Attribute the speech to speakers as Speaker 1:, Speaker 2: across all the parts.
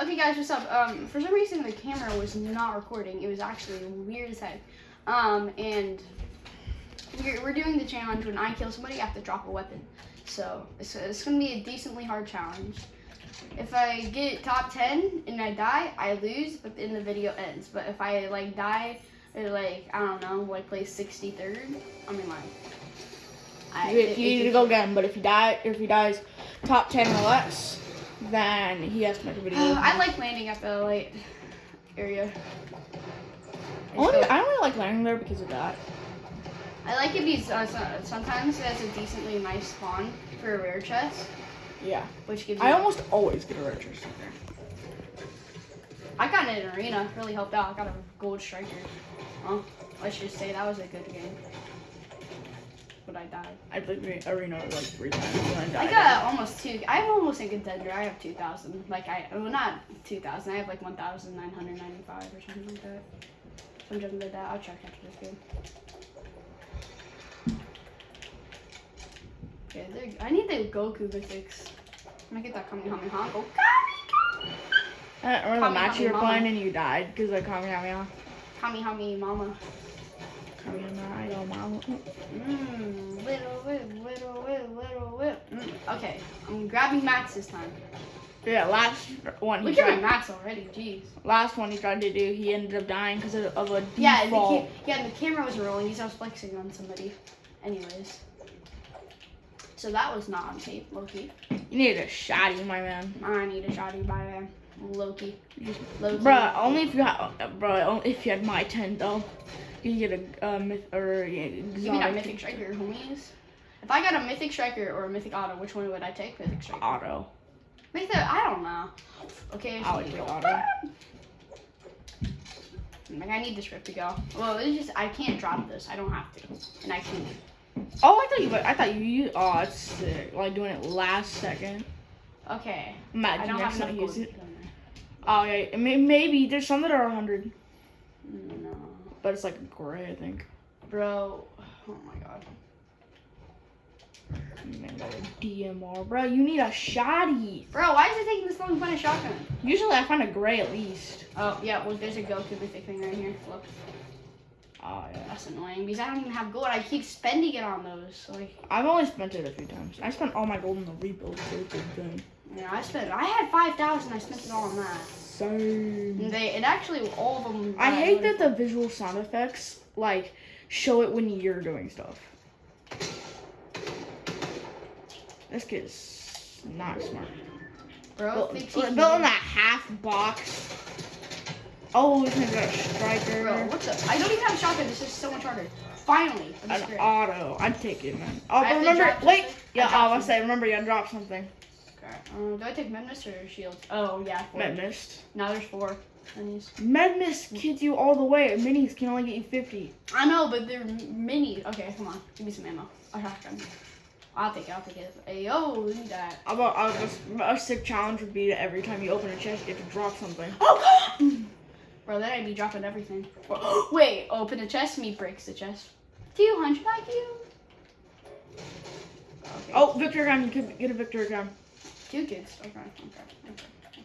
Speaker 1: Okay, guys, what's up? Um, for some reason the camera was not recording. It was actually weird as heck. Um, and we're, we're doing the challenge when I kill somebody, I have to drop a weapon. So it's, it's gonna be a decently hard challenge. If I get top 10 and I die, I lose, but then the video ends. But if I like die, or like I don't know, like play 63rd, I mean like. I,
Speaker 2: You,
Speaker 1: it-
Speaker 2: you
Speaker 1: it
Speaker 2: need to go again, but if he die, if he dies top ten or less, then he has to make a video.
Speaker 1: I like landing at the light area.
Speaker 2: Only, I only like landing there because of that.
Speaker 1: I like it because uh, sometimes it has a decently nice spawn for a rare chest,
Speaker 2: Yeah.
Speaker 1: which gives
Speaker 2: I almost always get a red chest there.
Speaker 1: I got it in arena, really helped out. I got a gold striker. Well, let's just say that was a good game. But I died.
Speaker 2: I played the arena like three times and I
Speaker 1: I got almost two. I'm almost a contender. I have 2,000. Like, I, well, not 2,000. I have like 1,995 or something like that. Something like that. I'll check after this game. Okay, there, I need the Goku mythics. I'm gonna get that Kamehameha. Go
Speaker 2: I remember the match you were playing and you died because I Kamehameha.
Speaker 1: Kamehameha Mama.
Speaker 2: Kamehameha, yo, mama.
Speaker 1: Mmm, little whip, little whip, little whip. Mm, okay, I'm grabbing Max this time.
Speaker 2: Yeah, last one he
Speaker 1: Look at my
Speaker 2: tried.
Speaker 1: Max already, jeez.
Speaker 2: Last one he tried to do, he ended up dying because of, of a
Speaker 1: Yeah, and the,
Speaker 2: default.
Speaker 1: ca- yeah, the camera was rolling because I was flexing on somebody. Anyways. So that was not on tape, Loki.
Speaker 2: You needed a shotty, my man.
Speaker 1: I need a shotty by Loki. Loki.
Speaker 2: Bruh, only if you had, bruh, only if you had my 10 though. You get a uh, myth or yeah,
Speaker 1: that
Speaker 2: exotic
Speaker 1: mythic striker, homies. If I got a mythic striker or a mythic auto, which one would I take? Mythic striker.
Speaker 2: auto.
Speaker 1: Mythic, I don't know. Okay,
Speaker 2: I would take auto.
Speaker 1: Like I need this rip to go. Well, it's just I can't drop this. I don't have to, and I can't.
Speaker 2: Oh, I thought you. But I thought you. used- Oh, that's sick. Like doing it last second.
Speaker 1: Okay. I don't have
Speaker 2: next time use it. Oh yeah, maybe there's some that are 100,
Speaker 1: No,
Speaker 2: but it's like gray, I think.
Speaker 1: bro. Oh my god.
Speaker 2: Man, got a DMR, bro. You need a shotty.
Speaker 1: Bro, why is it taking this long to find a shotgun?
Speaker 2: Usually I find a gray at least.
Speaker 1: Oh yeah, well there's a Goku mythic thing right here. Look,
Speaker 2: Oh yeah.
Speaker 1: that's annoying because I don't even have gold. I keep spending it on those. Like,
Speaker 2: I've only spent it a few times. I spent all my gold in the rebuild. So it's a thing.
Speaker 1: you I spent. I had five thousand. I spent it all on that. And they, it actually all of them.
Speaker 2: I hate that the visual sound effects like show it when you're doing stuff. This kid's not smart.
Speaker 1: bro.
Speaker 2: Built,
Speaker 1: they
Speaker 2: built
Speaker 1: teach
Speaker 2: in a half box. Oh, this one's got a striker.
Speaker 1: Bro, what the? I don't even have a shotgun. This is so much harder. Finally,
Speaker 2: An
Speaker 1: great.
Speaker 2: auto. I'm taking it, man. Oh, remember, wait.
Speaker 1: something?
Speaker 2: Yeah,
Speaker 1: I
Speaker 2: I
Speaker 1: dropped
Speaker 2: was say, remember, you gotta something.
Speaker 1: Um, do I take Medmist or Shield? Oh yeah, four.
Speaker 2: Mist.
Speaker 1: Now there's four. minis.
Speaker 2: Med mist kills you all the way. Minis can only get you 50.
Speaker 1: I know, but they're mini. Okay, come on, give me some ammo. I have a shotgun. I'll take it. I'll take it. Hey, yo, look at that.
Speaker 2: How about I was, a sick challenge would be that every time you open a chest, you have to drop something.
Speaker 1: Oh, bro, then I'd be dropping everything. Wait, open the chest. Me breaks the chest. 200 IQ. Okay.
Speaker 2: Oh, Victor gun. You could get a Victor gun.
Speaker 1: Two kids. Okay, okay, okay, okay, okay.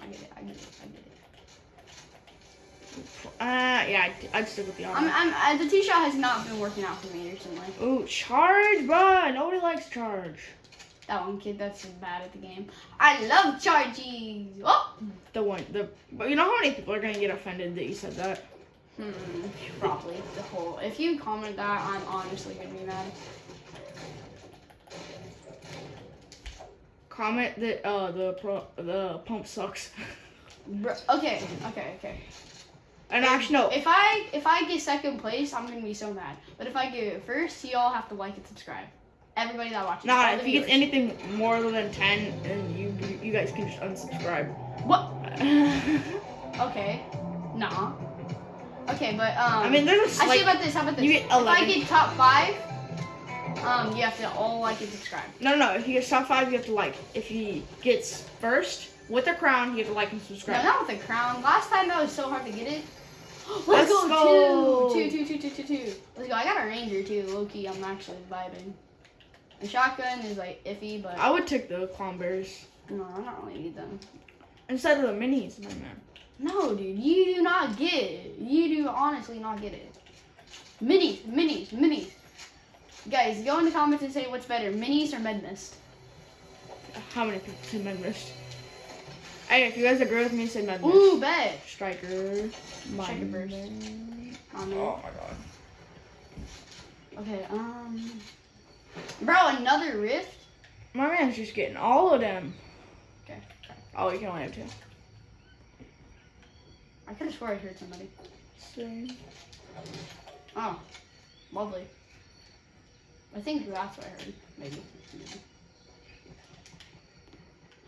Speaker 1: I get it. I get it. I get it.
Speaker 2: Uh, yeah, I'd, I'd stick with the
Speaker 1: I'm. I'm, uh, the T shot has not been working out for me recently.
Speaker 2: Ooh, charge, bruh. Nobody likes charge.
Speaker 1: That one kid that's bad at the game. I love charging. Oh.
Speaker 2: The one, the. But you know how many people are gonna get offended that you said that?
Speaker 1: Hmm, probably the whole. If you comment that, I'm honestly gonna be mad.
Speaker 2: Comment that uh the pro the pump sucks.
Speaker 1: Bro, okay, okay, okay.
Speaker 2: and actually, no.
Speaker 1: If I if I get second place, I'm gonna be so mad. But if I get first, you all have to like and subscribe. Everybody that watches.
Speaker 2: Nah, if he gets anything more than ten, then you you guys can just unsubscribe.
Speaker 1: What? Okay. Nah. Okay, but um.
Speaker 2: I mean, there's a
Speaker 1: I see
Speaker 2: slight.
Speaker 1: about this. How about this?
Speaker 2: You get 11.
Speaker 1: if I get top five, um, you have to all like and subscribe.
Speaker 2: No, no, no. If he gets top five, you have to like. If he gets first with a crown, you have to like and subscribe.
Speaker 1: No, not with the crown. Last time that was so hard to get it. Let's,
Speaker 2: Let's
Speaker 1: go,
Speaker 2: go.
Speaker 1: Two, two, two, two, two, two. Let's go. I got a ranger too. Low key, I'm actually vibing. The shotgun is like iffy, but
Speaker 2: I would take the clown bears.
Speaker 1: no, I don't really need them.
Speaker 2: Instead of the minis, man.
Speaker 1: No, dude, you do not get it. You do honestly not get it. Minis, minis, minis. Guys, go in the comments and say what's better, minis or med mist.
Speaker 2: How many people said Med Mist? Hey, if you guys agree with me, say Med Mist.
Speaker 1: Ooh, bet.
Speaker 2: Striker. My
Speaker 1: Striker burst.
Speaker 2: man.
Speaker 1: Oh.
Speaker 2: Oh my god.
Speaker 1: Okay, um. Bro, another rift?
Speaker 2: My man's just getting all of them.
Speaker 1: Okay.
Speaker 2: Oh, you can only have two.
Speaker 1: I could have swore I heard somebody.
Speaker 2: Same.
Speaker 1: Oh, lovely. I think that's what I heard. Maybe. Maybe.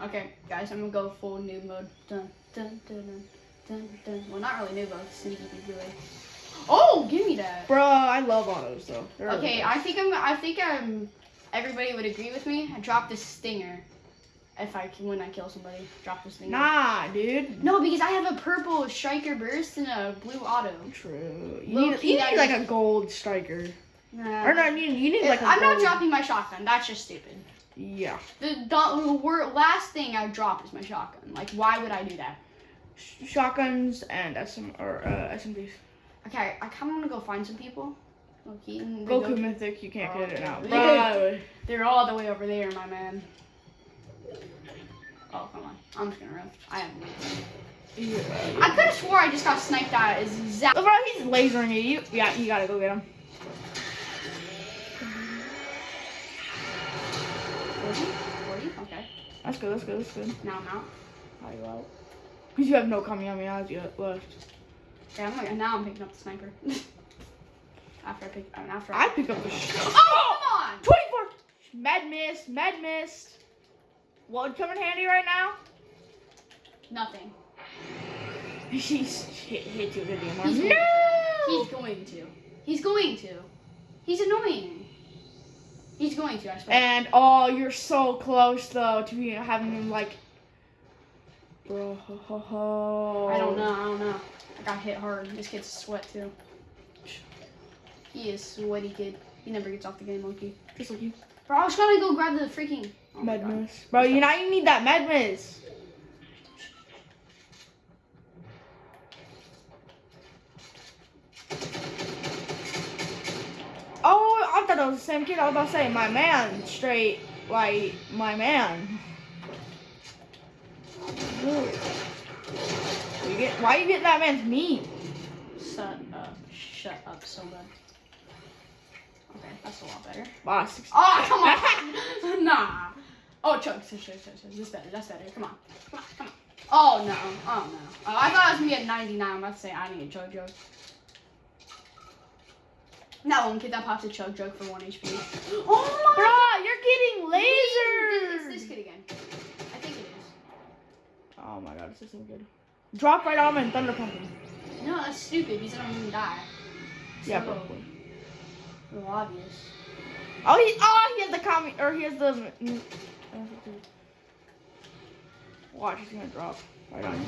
Speaker 1: Okay, guys, I'm gonna go full noob mode. Dun dun dun dun dun dun. Well, not really noob mode. Sneaky peeky way. Oh, give me that.
Speaker 2: Bro, I love autos though. They're
Speaker 1: Okay,
Speaker 2: good.
Speaker 1: I think I'm. I think um, everybody would agree with me. I dropped the stinger. If I can, when I kill somebody, drop the stinger.
Speaker 2: Nah, dude.
Speaker 1: No, because I have a purple striker burst and a blue auto.
Speaker 2: True. You
Speaker 1: Low
Speaker 2: need,
Speaker 1: key,
Speaker 2: you need like a gold striker.
Speaker 1: Nah.
Speaker 2: Or no, you, you need like a
Speaker 1: I'm not dropping my shotgun. That's just stupid.
Speaker 2: Yeah.
Speaker 1: The, the, last thing I drop is my shotgun. Like, why would I do that?
Speaker 2: Shotguns and SM or uh, SMGs.
Speaker 1: Okay, I kind of want to go find some people. Okay, and they
Speaker 2: Goku
Speaker 1: go-
Speaker 2: Mythic, you can't get it now.
Speaker 1: Okay.
Speaker 2: Bro.
Speaker 1: They're all the way over there, my man. Oh, come on. I'm just gonna run. I have
Speaker 2: Yeah.
Speaker 1: I could have swore I just got sniped out. at exactly.
Speaker 2: Bro, he's lasering you. you. Yeah, you gotta go get him.
Speaker 1: 40? 40? Okay.
Speaker 2: That's good, that's good, that's good.
Speaker 1: Now I'm out.
Speaker 2: How you out? Because you have no Kamehamehas yet left.
Speaker 1: Yeah, I'm like, now I'm picking up the sniper. after I pick, I mean, after
Speaker 2: I pick up the sh-
Speaker 1: Oh, oh! come on!
Speaker 2: 24! Med mist, med mist. What would come in handy right now?
Speaker 1: Nothing.
Speaker 2: He's hit, hit you with a DMR.
Speaker 1: He's-
Speaker 2: no!
Speaker 1: He's going to. He's going to. He's annoying. He's going to, I swear.
Speaker 2: And oh, you're so close though to be having him like. Bro, ho, ho, ho.
Speaker 1: I don't know. I don't know. I got hit hard. This kid's sweat too. He is sweaty kid. He never gets off the game, monkey.
Speaker 2: Just like you.
Speaker 1: Bro, I was trying to go grab the freaking. Oh my
Speaker 2: med
Speaker 1: God.
Speaker 2: mist. Bro, you now you need that med was the same kid. I was about to say, my man, straight, like, my man. You get, why you getting that man's meat?
Speaker 1: Shut up. Shut up so bad. Okay, that's a lot better.
Speaker 2: Wow,
Speaker 1: Oh, come on. nah. Oh. Chug, chug, chug, chug. That's better. That's better. Come on. Come on. Come on. Oh, no. Oh, no. Oh, I thought I was going to get 99. I'm about to say I need a jug. That one kid that pops a chug jug for 1 HP. Oh, my god.
Speaker 2: Bro, you're getting
Speaker 1: my.
Speaker 2: lasered.
Speaker 1: It's this kid again. I think it is.
Speaker 2: Oh my god, this is so good. Drop right on him and thunder pump him.
Speaker 1: No, that's stupid because I don't even die.
Speaker 2: Yeah, probably.
Speaker 1: Well, obvious.
Speaker 2: Oh, he oh he has the commie or he has the. Watch, he's gonna drop right on you.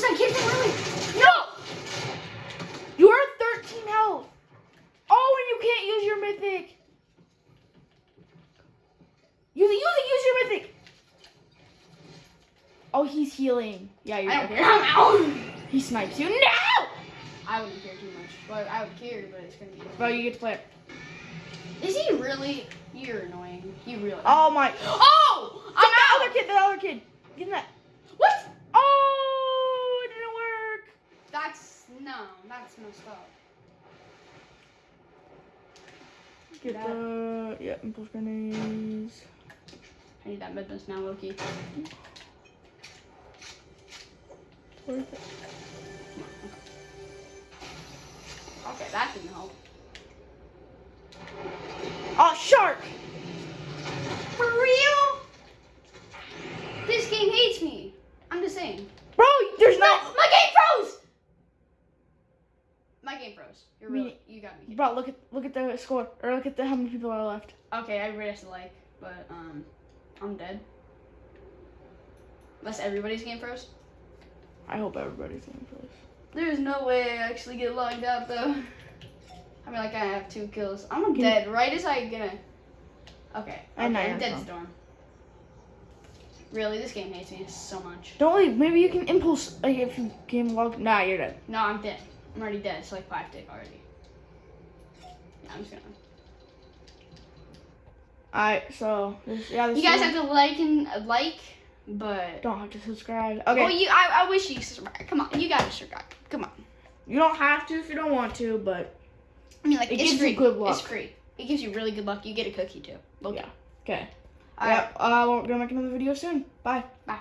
Speaker 1: Is that kid from? No!
Speaker 2: You are 13 health. Oh, and you can't use your mythic. Use it, use it, use your mythic. Oh, he's healing. Yeah, you're
Speaker 1: I don't care. I'm out.
Speaker 2: He snipes you. No!
Speaker 1: I wouldn't care too much. But I would care, but it's gonna be.
Speaker 2: Bro, you get to play it.
Speaker 1: Is he really? You're annoying. You really.
Speaker 2: Oh my.
Speaker 1: Oh!
Speaker 2: I'm
Speaker 1: I'm
Speaker 2: the other kid, the other kid. Get in that.
Speaker 1: What?
Speaker 2: Oh, it didn't work.
Speaker 1: That's no. That's messed up.
Speaker 2: Get
Speaker 1: That-
Speaker 2: the yeah, impulse grenades.
Speaker 1: I need that midness now, Loki.
Speaker 2: Worth it.
Speaker 1: Okay, that didn't help.
Speaker 2: Oh, shark!
Speaker 1: For real? This game hates me. I'm just saying.
Speaker 2: Bro, there's
Speaker 1: No,
Speaker 2: no.
Speaker 1: my game froze. My. You're
Speaker 2: Me-
Speaker 1: really. You got me. kidding.
Speaker 2: Bro, look at look at the score, or look at the how many people are left.
Speaker 1: Okay, everybody has to like, but um, I'm dead. Unless everybody's game froze.
Speaker 2: I hope everybody's game close.
Speaker 1: There's no way I actually get logged out though. I mean, like I have two kills. I'm
Speaker 2: Can-
Speaker 1: dead right as I gonna. Okay.
Speaker 2: I
Speaker 1: okay,
Speaker 2: I
Speaker 1: Dead
Speaker 2: have
Speaker 1: Storm. Really, this game hates me so much.
Speaker 2: Don't leave. Maybe you can impulse like, if you game log. Nah, you're dead.
Speaker 1: No, I'm dead. I'm already dead. It's like five tick already. Yeah, I'm just gonna.
Speaker 2: Alright, so this, yeah, this
Speaker 1: You guys
Speaker 2: is-
Speaker 1: have to like and uh, like, but
Speaker 2: don't have to subscribe. Okay,
Speaker 1: well, you I, I wish you subscribe. Come on, you gotta subscribe. Come on.
Speaker 2: you don't have to if you don't want to, but
Speaker 1: I mean, like
Speaker 2: It
Speaker 1: it's
Speaker 2: gives you good luck.
Speaker 1: It's free. It gives you really good luck. You get a cookie too. Okay.
Speaker 2: Yeah. okay.
Speaker 1: All right.
Speaker 2: Yeah, uh, we're gonna make another video soon. Bye.
Speaker 1: Bye.